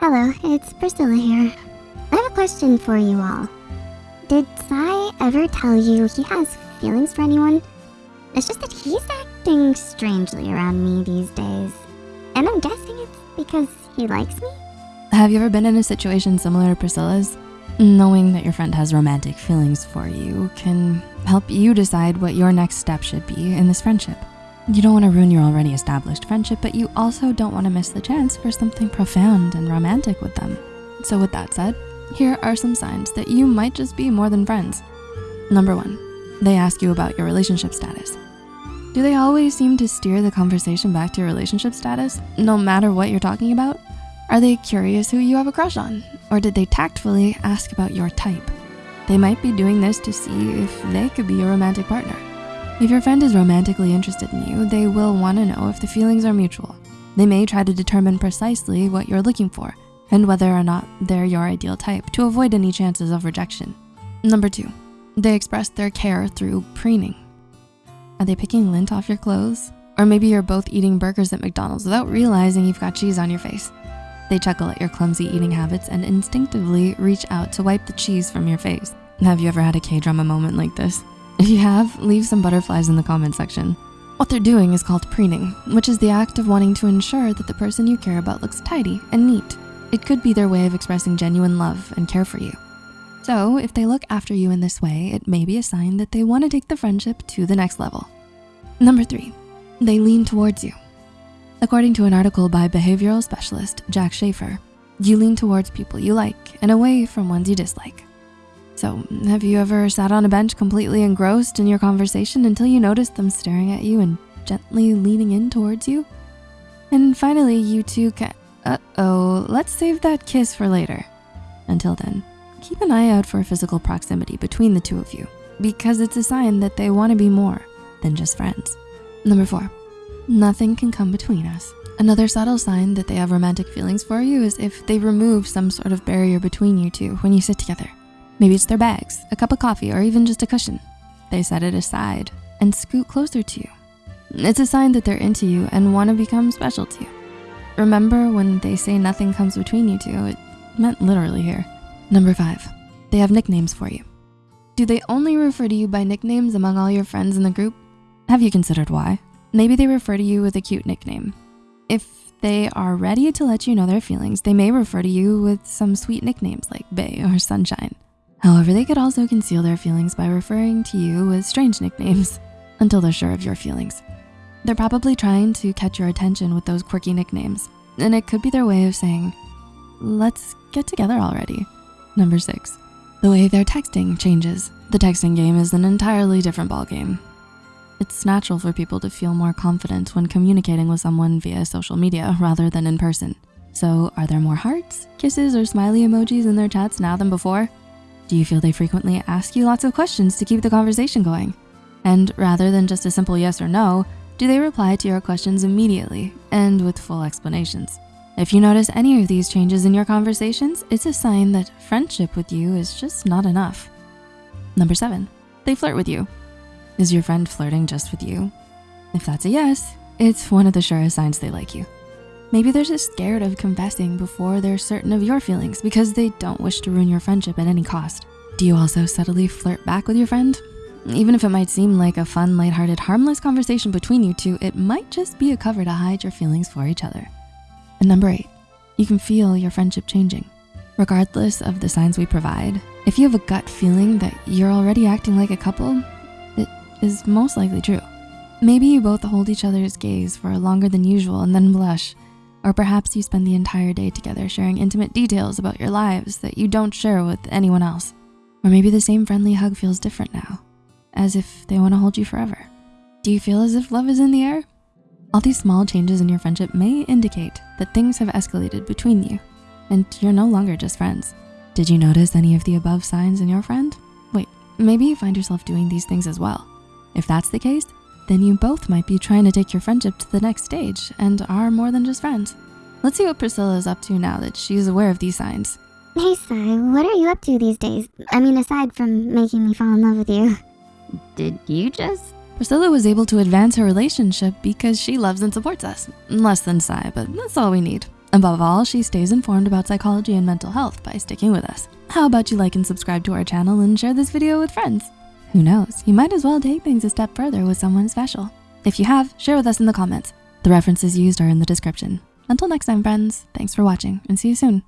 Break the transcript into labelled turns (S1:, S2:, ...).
S1: Hello, it's Priscilla here. I have a question for you all. Did Sai ever tell you he has feelings for anyone? It's just that he's acting strangely around me these days. And I'm guessing it's because he likes me?
S2: Have you ever been in a situation similar to Priscilla's? Knowing that your friend has romantic feelings for you can help you decide what your next step should be in this friendship. You don't wanna ruin your already established friendship, but you also don't wanna miss the chance for something profound and romantic with them. So with that said, here are some signs that you might just be more than friends. Number one, they ask you about your relationship status. Do they always seem to steer the conversation back to your relationship status, no matter what you're talking about? Are they curious who you have a crush on? Or did they tactfully ask about your type? They might be doing this to see if they could be your romantic partner. If your friend is romantically interested in you, they will wanna know if the feelings are mutual. They may try to determine precisely what you're looking for and whether or not they're your ideal type to avoid any chances of rejection. Number two, they express their care through preening. Are they picking lint off your clothes? Or maybe you're both eating burgers at McDonald's without realizing you've got cheese on your face. They chuckle at your clumsy eating habits and instinctively reach out to wipe the cheese from your face. Have you ever had a K-drama moment like this? If you have, leave some butterflies in the comment section. What they're doing is called preening, which is the act of wanting to ensure that the person you care about looks tidy and neat. It could be their way of expressing genuine love and care for you. So if they look after you in this way, it may be a sign that they wanna take the friendship to the next level. Number three, they lean towards you. According to an article by behavioral specialist Jack Schafer, you lean towards people you like and away from ones you dislike. So have you ever sat on a bench completely engrossed in your conversation until you noticed them staring at you and gently leaning in towards you? And finally, you two can, uh-oh, let's save that kiss for later. Until then, keep an eye out for physical proximity between the two of you because it's a sign that they wanna be more than just friends. Number four, nothing can come between us. Another subtle sign that they have romantic feelings for you is if they remove some sort of barrier between you two when you sit together. Maybe it's their bags, a cup of coffee, or even just a cushion. They set it aside and scoot closer to you. It's a sign that they're into you and wanna become special to you. Remember when they say nothing comes between you two, it meant literally here. Number five, they have nicknames for you. Do they only refer to you by nicknames among all your friends in the group? Have you considered why? Maybe they refer to you with a cute nickname. If they are ready to let you know their feelings, they may refer to you with some sweet nicknames like Bae or Sunshine. However, they could also conceal their feelings by referring to you with strange nicknames until they're sure of your feelings. They're probably trying to catch your attention with those quirky nicknames, and it could be their way of saying, let's get together already. Number six, the way their texting changes. The texting game is an entirely different ballgame. It's natural for people to feel more confident when communicating with someone via social media rather than in person. So are there more hearts, kisses, or smiley emojis in their chats now than before? Do you feel they frequently ask you lots of questions to keep the conversation going? And rather than just a simple yes or no, do they reply to your questions immediately and with full explanations? If you notice any of these changes in your conversations, it's a sign that friendship with you is just not enough. Number seven, they flirt with you. Is your friend flirting just with you? If that's a yes, it's one of the surest signs they like you. Maybe they're just scared of confessing before they're certain of your feelings because they don't wish to ruin your friendship at any cost. Do you also subtly flirt back with your friend? Even if it might seem like a fun, lighthearted, harmless conversation between you two, it might just be a cover to hide your feelings for each other. And number eight, you can feel your friendship changing. Regardless of the signs we provide, if you have a gut feeling that you're already acting like a couple, it is most likely true. Maybe you both hold each other's gaze for longer than usual and then blush. Or perhaps you spend the entire day together sharing intimate details about your lives that you don't share with anyone else. Or maybe the same friendly hug feels different now, as if they wanna hold you forever. Do you feel as if love is in the air? All these small changes in your friendship may indicate that things have escalated between you and you're no longer just friends. Did you notice any of the above signs in your friend? Wait, maybe you find yourself doing these things as well. If that's the case, then you both might be trying to take your friendship to the next stage and are more than just friends. Let's see what Priscilla is up to now that she's aware of these signs.
S1: Hey, Sai, what are you up to these days? I mean, aside from making me fall in love with you.
S3: Did you just?
S2: Priscilla was able to advance her relationship because she loves and supports us. Less than Sai, but that's all we need. Above all, she stays informed about psychology and mental health by sticking with us. How about you like and subscribe to our channel and share this video with friends? Who knows, you might as well take things a step further with someone special. If you have, share with us in the comments. The references used are in the description. Until next time, friends, thanks for watching and see you soon.